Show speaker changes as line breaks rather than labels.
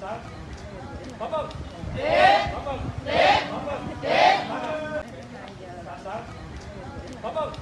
三，跑步，起，跑步，起，跑步，起，三，跑步。